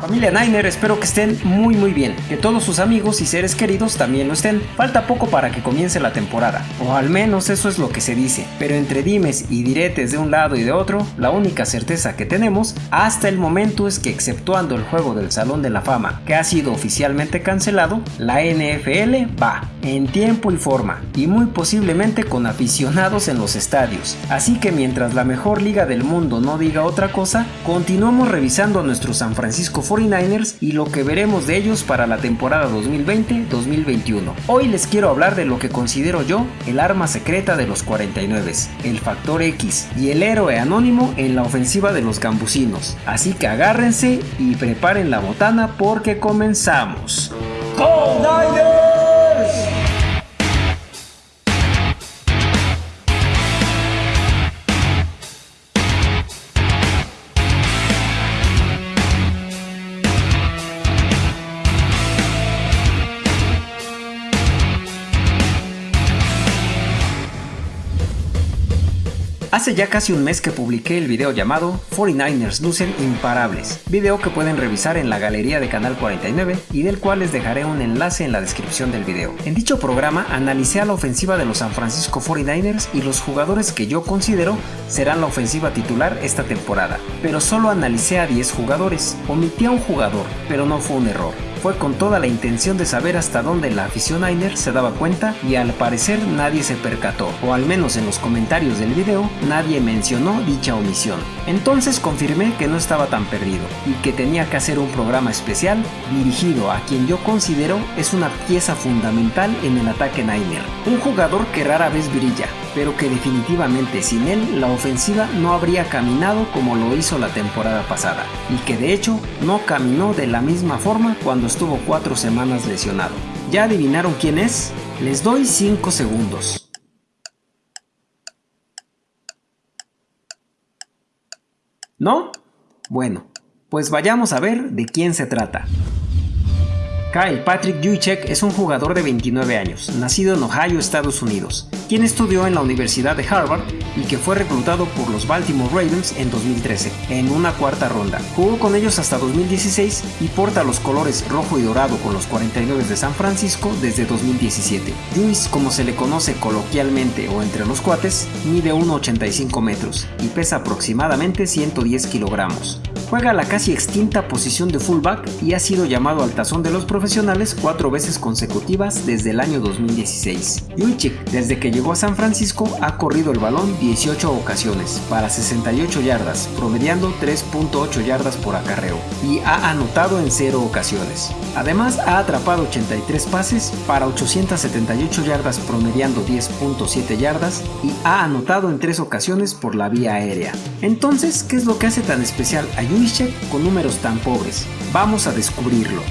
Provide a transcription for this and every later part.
Familia Niner, espero que estén muy muy bien, que todos sus amigos y seres queridos también lo estén. Falta poco para que comience la temporada, o al menos eso es lo que se dice, pero entre dimes y diretes de un lado y de otro, la única certeza que tenemos hasta el momento es que exceptuando el juego del Salón de la Fama, que ha sido oficialmente cancelado, la NFL va en tiempo y forma, y muy posiblemente con aficionados en los estadios. Así que mientras la mejor liga del mundo no diga otra cosa, continuamos revisando a nuestro San Francisco 49ers y lo que veremos de ellos para la temporada 2020-2021. Hoy les quiero hablar de lo que considero yo el arma secreta de los 49, el factor X y el héroe anónimo en la ofensiva de los gambusinos. Así que agárrense y preparen la botana porque comenzamos. ¡Go Hace ya casi un mes que publiqué el video llamado 49ers lucen imparables, video que pueden revisar en la galería de Canal 49 y del cual les dejaré un enlace en la descripción del video. En dicho programa analicé a la ofensiva de los San Francisco 49ers y los jugadores que yo considero serán la ofensiva titular esta temporada, pero solo analicé a 10 jugadores, omití a un jugador, pero no fue un error fue con toda la intención de saber hasta dónde la afición Niner se daba cuenta y al parecer nadie se percató, o al menos en los comentarios del video nadie mencionó dicha omisión. Entonces confirmé que no estaba tan perdido y que tenía que hacer un programa especial dirigido a quien yo considero es una pieza fundamental en el ataque Niner, un jugador que rara vez brilla, pero que definitivamente sin él la ofensiva no habría caminado como lo hizo la temporada pasada, y que de hecho no caminó de la misma forma cuando estuvo cuatro semanas lesionado. ¿Ya adivinaron quién es? Les doy 5 segundos. ¿No? Bueno, pues vayamos a ver de quién se trata. Kyle Patrick Juicek es un jugador de 29 años, nacido en Ohio, Estados Unidos, quien estudió en la Universidad de Harvard y que fue reclutado por los Baltimore Ravens en 2013, en una cuarta ronda. Jugó con ellos hasta 2016 y porta los colores rojo y dorado con los 49 de San Francisco desde 2017. Juice, como se le conoce coloquialmente o entre los cuates, mide 1,85 metros y pesa aproximadamente 110 kilogramos. Juega la casi extinta posición de fullback y ha sido llamado al tazón de los profesionales cuatro veces consecutivas desde el año 2016. Juichik, desde que llegó a San Francisco, ha corrido el balón 18 ocasiones para 68 yardas, promediando 3.8 yardas por acarreo, y ha anotado en 0 ocasiones. Además, ha atrapado 83 pases para 878 yardas, promediando 10.7 yardas, y ha anotado en 3 ocasiones por la vía aérea. Entonces, ¿qué es lo que hace tan especial a Juichik con números tan pobres? Vamos a descubrirlo.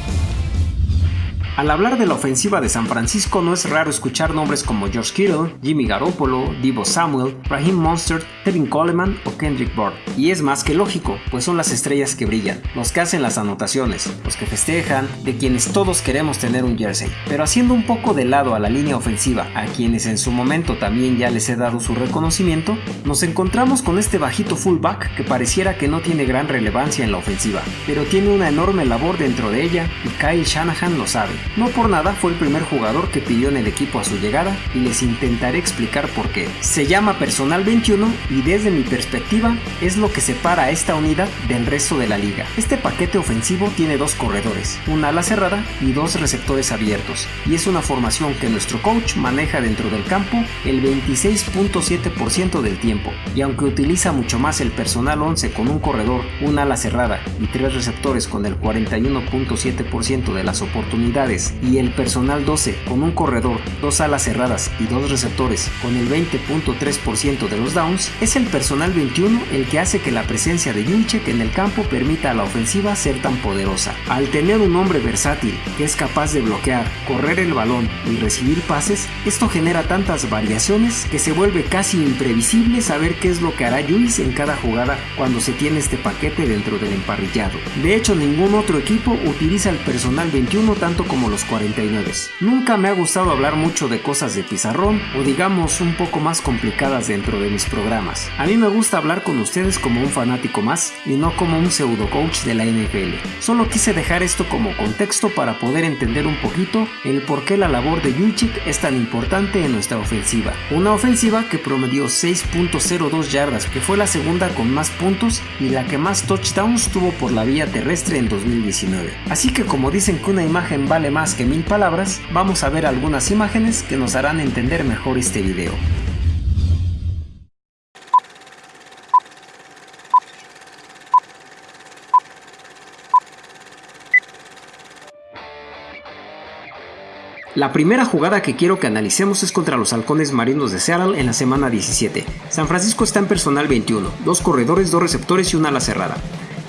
Al hablar de la ofensiva de San Francisco no es raro escuchar nombres como George Kittle, Jimmy Garoppolo, Divo Samuel, Raheem Monster, Kevin Coleman o Kendrick Bourne. Y es más que lógico, pues son las estrellas que brillan, los que hacen las anotaciones, los que festejan, de quienes todos queremos tener un jersey. Pero haciendo un poco de lado a la línea ofensiva, a quienes en su momento también ya les he dado su reconocimiento, nos encontramos con este bajito fullback que pareciera que no tiene gran relevancia en la ofensiva, pero tiene una enorme labor dentro de ella y Kyle Shanahan lo sabe. No por nada fue el primer jugador que pidió en el equipo a su llegada y les intentaré explicar por qué. Se llama Personal 21 y desde mi perspectiva es lo que separa a esta unidad del resto de la liga. Este paquete ofensivo tiene dos corredores, una ala cerrada y dos receptores abiertos, y es una formación que nuestro coach maneja dentro del campo el 26.7% del tiempo, y aunque utiliza mucho más el personal 11 con un corredor, una ala cerrada y tres receptores con el 41.7% de las oportunidades y el personal 12 con un corredor, dos alas cerradas y dos receptores con el 20.3% de los downs, es el personal 21 el que hace que la presencia de Junchek en el campo permita a la ofensiva ser tan poderosa. Al tener un hombre versátil que es capaz de bloquear, correr el balón y recibir pases, esto genera tantas variaciones que se vuelve casi imprevisible saber qué es lo que hará Juice en cada jugada cuando se tiene este paquete dentro del emparrillado. De hecho, ningún otro equipo utiliza el personal 21 tanto como como los 49. Nunca me ha gustado hablar mucho de cosas de pizarrón o digamos un poco más complicadas dentro de mis programas. A mí me gusta hablar con ustedes como un fanático más y no como un pseudo coach de la NFL. Solo quise dejar esto como contexto para poder entender un poquito el por qué la labor de Yuchik es tan importante en nuestra ofensiva. Una ofensiva que promedió 6.02 yardas, que fue la segunda con más puntos y la que más touchdowns tuvo por la vía terrestre en 2019. Así que como dicen que una imagen vale más que mil palabras, vamos a ver algunas imágenes que nos harán entender mejor este video. La primera jugada que quiero que analicemos es contra los halcones marinos de Seattle en la semana 17. San Francisco está en personal 21, dos corredores, dos receptores y una ala cerrada.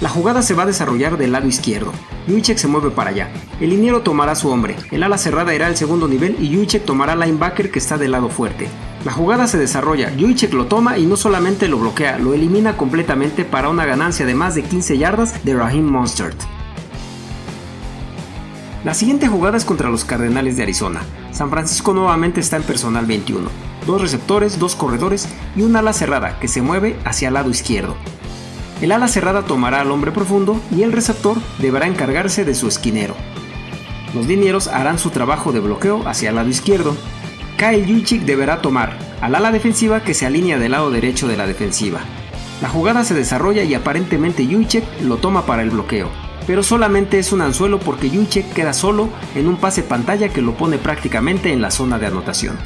La jugada se va a desarrollar del lado izquierdo. Juicek se mueve para allá. El liniero tomará su hombre. El ala cerrada irá al segundo nivel y Juicek tomará linebacker que está del lado fuerte. La jugada se desarrolla, Juicek lo toma y no solamente lo bloquea, lo elimina completamente para una ganancia de más de 15 yardas de Raheem Monstert. La siguiente jugada es contra los Cardenales de Arizona. San Francisco nuevamente está en personal 21. Dos receptores, dos corredores y un ala cerrada que se mueve hacia el lado izquierdo. El ala cerrada tomará al hombre profundo y el receptor deberá encargarse de su esquinero. Los linieros harán su trabajo de bloqueo hacia el lado izquierdo. Kyle Juchik deberá tomar al ala defensiva que se alinea del lado derecho de la defensiva. La jugada se desarrolla y aparentemente Juchik lo toma para el bloqueo, pero solamente es un anzuelo porque Juchik queda solo en un pase pantalla que lo pone prácticamente en la zona de anotación.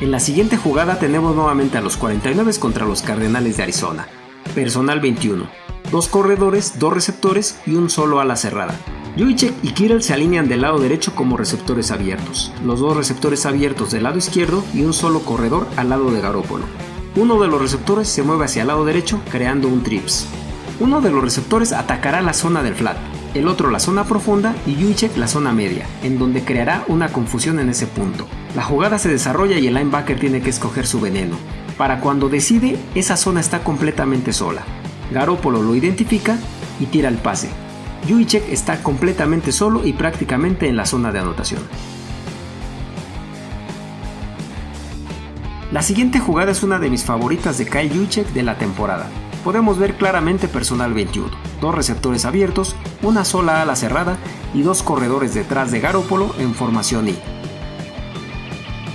En la siguiente jugada tenemos nuevamente a los 49 contra los Cardenales de Arizona. Personal 21. Dos corredores, dos receptores y un solo ala cerrada. Juicek y Kirill se alinean del lado derecho como receptores abiertos, los dos receptores abiertos del lado izquierdo y un solo corredor al lado de Garópolo. Uno de los receptores se mueve hacia el lado derecho creando un trips. Uno de los receptores atacará la zona del flat, el otro la zona profunda y Juicek la zona media, en donde creará una confusión en ese punto. La jugada se desarrolla y el linebacker tiene que escoger su veneno. Para cuando decide, esa zona está completamente sola. Garópolo lo identifica y tira el pase. Juicek está completamente solo y prácticamente en la zona de anotación. La siguiente jugada es una de mis favoritas de Kyle Juicek de la temporada. Podemos ver claramente personal 21, dos receptores abiertos, una sola ala cerrada y dos corredores detrás de Garópolo en formación I.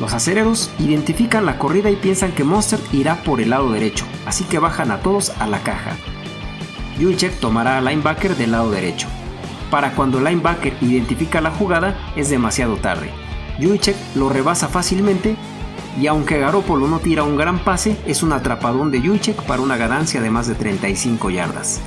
Los acereros identifican la corrida y piensan que Monster irá por el lado derecho, así que bajan a todos a la caja. Juicek tomará al linebacker del lado derecho. Para cuando el linebacker identifica la jugada es demasiado tarde. Juicek lo rebasa fácilmente y aunque Garoppolo no tira un gran pase, es un atrapadón de Juicek para una ganancia de más de 35 yardas.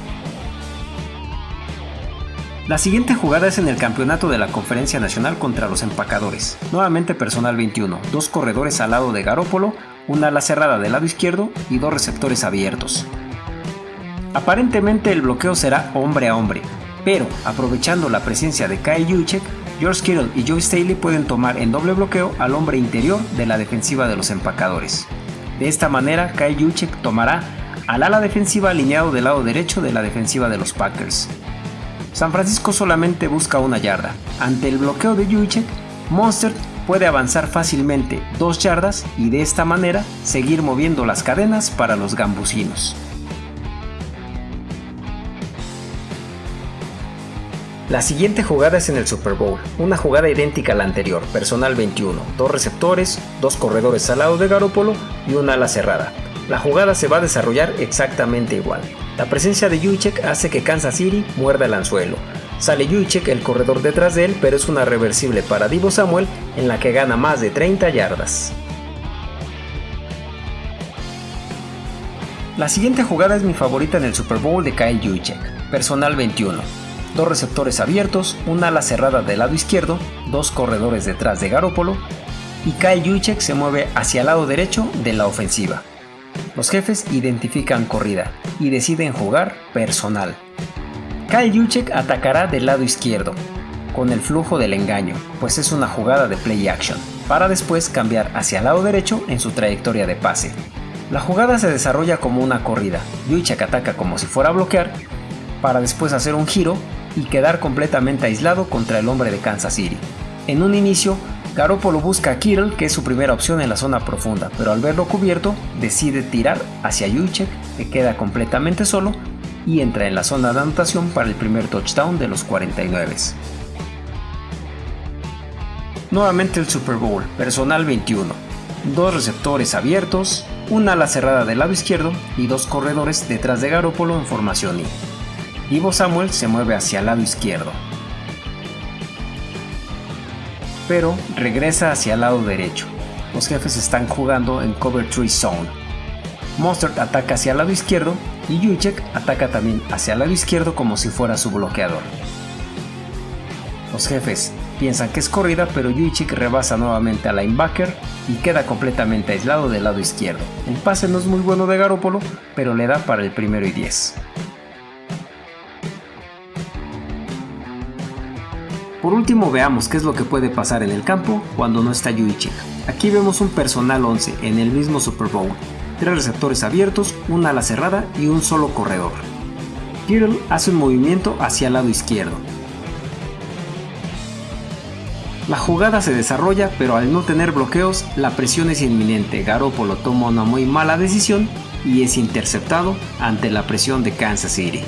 La siguiente jugada es en el campeonato de la Conferencia Nacional contra los empacadores. Nuevamente personal 21, dos corredores al lado de Garópolo, una ala cerrada del lado izquierdo y dos receptores abiertos. Aparentemente el bloqueo será hombre a hombre, pero aprovechando la presencia de Kyle Juchek, George Kittle y Joe Staley pueden tomar en doble bloqueo al hombre interior de la defensiva de los empacadores. De esta manera, Kyle Juchek tomará al ala defensiva alineado del lado derecho de la defensiva de los Packers. San Francisco solamente busca una yarda. Ante el bloqueo de Juicek, Monster puede avanzar fácilmente dos yardas y de esta manera seguir moviendo las cadenas para los gambusinos. La siguiente jugada es en el Super Bowl, una jugada idéntica a la anterior, personal 21, dos receptores, dos corredores al lado de Garópolo y una ala cerrada. La jugada se va a desarrollar exactamente igual. La presencia de Juicek hace que Kansas City muerda el anzuelo. Sale Juicek el corredor detrás de él, pero es una reversible para Divo Samuel en la que gana más de 30 yardas. La siguiente jugada es mi favorita en el Super Bowl de Kyle Juicek, personal 21. Dos receptores abiertos, una ala cerrada del lado izquierdo, dos corredores detrás de Garópolo y Kyle Juicek se mueve hacia el lado derecho de la ofensiva. Los jefes identifican corrida y deciden jugar personal. Kyle Juchek atacará del lado izquierdo, con el flujo del engaño, pues es una jugada de play action, para después cambiar hacia el lado derecho en su trayectoria de pase. La jugada se desarrolla como una corrida. Juicek ataca como si fuera a bloquear, para después hacer un giro y quedar completamente aislado contra el hombre de Kansas City. En un inicio, Garoppolo busca a Kittle, que es su primera opción en la zona profunda, pero al verlo cubierto, decide tirar hacia Juicek, que queda completamente solo y entra en la zona de anotación para el primer touchdown de los 49. Nuevamente el Super Bowl, personal 21. Dos receptores abiertos, una ala cerrada del lado izquierdo y dos corredores detrás de Garoppolo en formación I. Ivo Samuel se mueve hacia el lado izquierdo, pero regresa hacia el lado derecho. Los jefes están jugando en Cover 3 Zone. Monster ataca hacia el lado izquierdo y Juicek ataca también hacia el lado izquierdo como si fuera su bloqueador. Los jefes piensan que es corrida, pero Juicek rebasa nuevamente al linebacker y queda completamente aislado del lado izquierdo. El pase no es muy bueno de Garópolo, pero le da para el primero y 10. Por último veamos qué es lo que puede pasar en el campo cuando no está Juicek. Aquí vemos un personal 11 en el mismo Super Bowl, tres receptores abiertos, una ala cerrada y un solo corredor. Kittle hace un movimiento hacia el lado izquierdo. La jugada se desarrolla, pero al no tener bloqueos, la presión es inminente. Garoppolo toma una muy mala decisión y es interceptado ante la presión de Kansas City.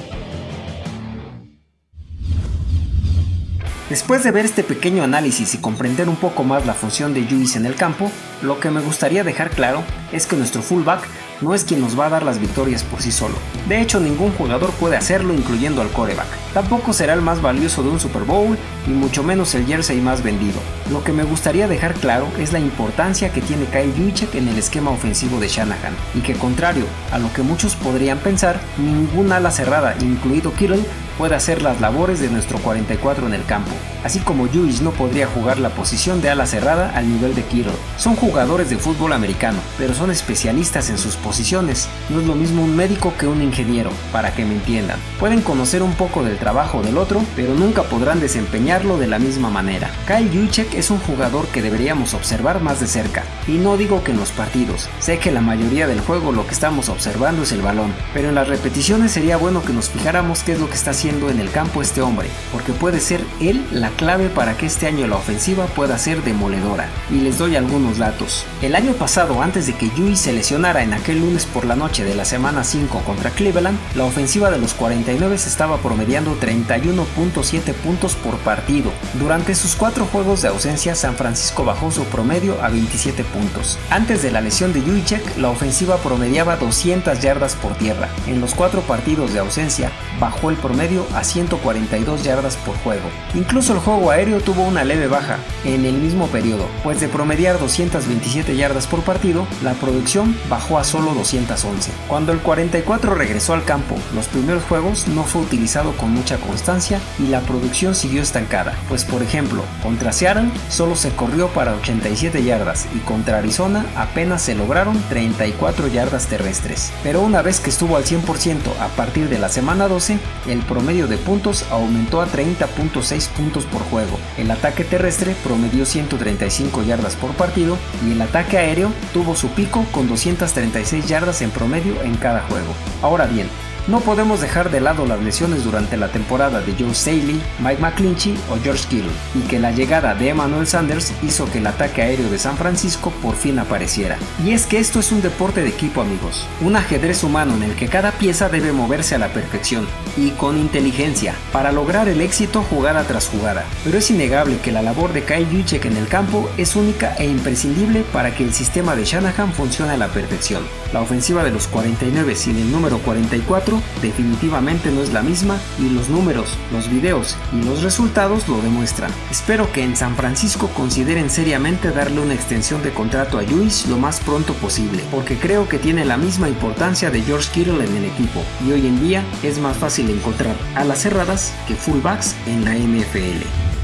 Después de ver este pequeño análisis y comprender un poco más la función de Juice en el campo, lo que me gustaría dejar claro es que nuestro fullback no es quien nos va a dar las victorias por sí solo. De hecho, ningún jugador puede hacerlo incluyendo al coreback. Tampoco será el más valioso de un Super Bowl y mucho menos el jersey más vendido. Lo que me gustaría dejar claro es la importancia que tiene Kyle Juszczyk en el esquema ofensivo de Shanahan y que contrario a lo que muchos podrían pensar, ningún ala cerrada, incluido Kittle, puede hacer las labores de nuestro 44 en el campo, así como Juice no podría jugar la posición de ala cerrada al nivel de Kittle. Son jugadores de fútbol americano, pero son especialistas en sus posiciones. No es lo mismo un médico que un ingeniero, para que me entiendan. Pueden conocer un poco del trabajo del otro, pero nunca podrán desempeñarlo de la misma manera. Kyle Juszczyk es un jugador que deberíamos observar más de cerca, y no digo que en los partidos. Sé que la mayoría del juego lo que estamos observando es el balón, pero en las repeticiones sería bueno que nos fijáramos qué es lo que está haciendo en el campo este hombre, porque puede ser él la clave para que este año la ofensiva pueda ser demoledora. Y les doy algunos datos. El año pasado, antes de que Yui se lesionara en aquel lunes por la noche de la semana 5 contra Cleveland, la ofensiva de los 49 estaba promediando 31.7 puntos por partido. Durante sus cuatro juegos de ausencia, San Francisco bajó su promedio a 27 puntos. Antes de la lesión de Juicek, la ofensiva promediaba 200 yardas por tierra. En los cuatro partidos de ausencia, bajó el promedio a 142 yardas por juego. Incluso el juego aéreo tuvo una leve baja en el mismo periodo, pues de promediar 227 yardas por partido, la producción bajó a solo 211. Cuando el 44 regresó al campo, los primeros juegos no fue utilizado con mucha constancia y la producción siguió estancada, pues por ejemplo, contra Seattle solo se corrió para 87 yardas y contra Arizona apenas se lograron 34 yardas terrestres. Pero una vez que estuvo al 100% a partir de la semana 12, el promedio de puntos aumentó a 30.6 puntos por juego. El ataque terrestre promedió 135 yardas por partido y el ataque aéreo tuvo su pico con 236 yardas en promedio en cada juego. Ahora bien, no podemos dejar de lado las lesiones durante la temporada de Joe Staley, Mike McClinchy o George Kittle, y que la llegada de Emmanuel Sanders hizo que el ataque aéreo de San Francisco por fin apareciera. Y es que esto es un deporte de equipo amigos, un ajedrez humano en el que cada pieza debe moverse a la perfección, y con inteligencia, para lograr el éxito jugada tras jugada. Pero es innegable que la labor de Kyle Juszczyk en el campo es única e imprescindible para que el sistema de Shanahan funcione a la perfección. La ofensiva de los 49 sin el número 44 definitivamente no es la misma y los números, los videos y los resultados lo demuestran. Espero que en San Francisco consideren seriamente darle una extensión de contrato a Lewis lo más pronto posible, porque creo que tiene la misma importancia de George Kittle en el equipo y hoy en día es más fácil encontrar a las cerradas que fullbacks en la NFL.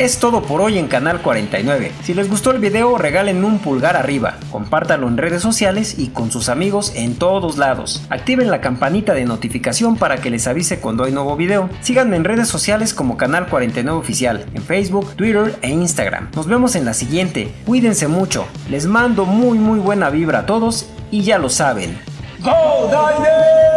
Es todo por hoy en Canal 49. Si les gustó el video regalen un pulgar arriba, compártanlo en redes sociales y con sus amigos en todos lados. Activen la campanita de notificación para que les avise cuando hay nuevo video. Síganme en redes sociales como Canal 49 Oficial, en Facebook, Twitter e Instagram. Nos vemos en la siguiente. Cuídense mucho. Les mando muy muy buena vibra a todos Y ya lo saben. ¡Go!